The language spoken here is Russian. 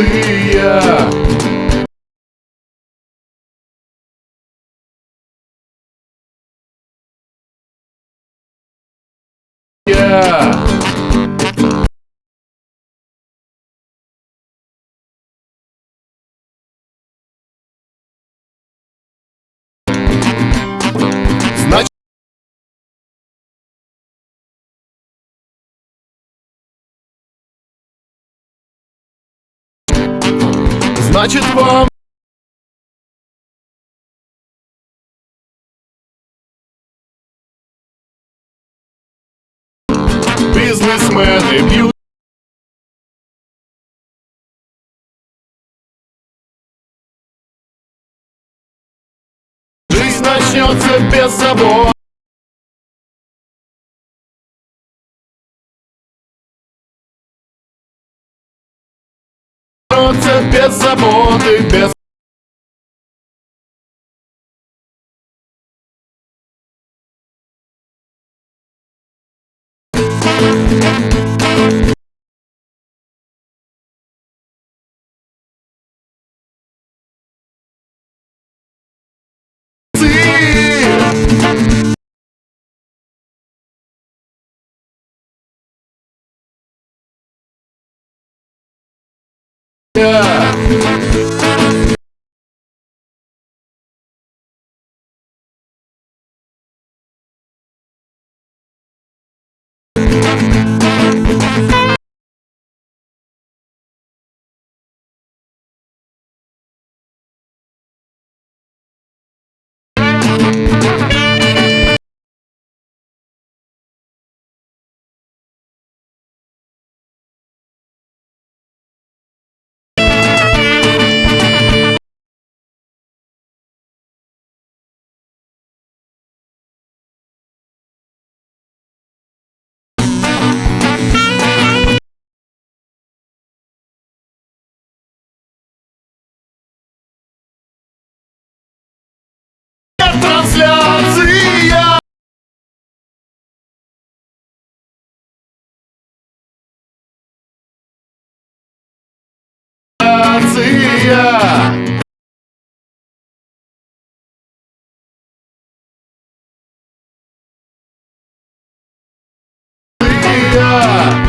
Значит, Значит вам Бизнесмены бьют Жизнь начнется без забот Начнется без заботы, без Yeah. Трансляция Трансляция Yeah.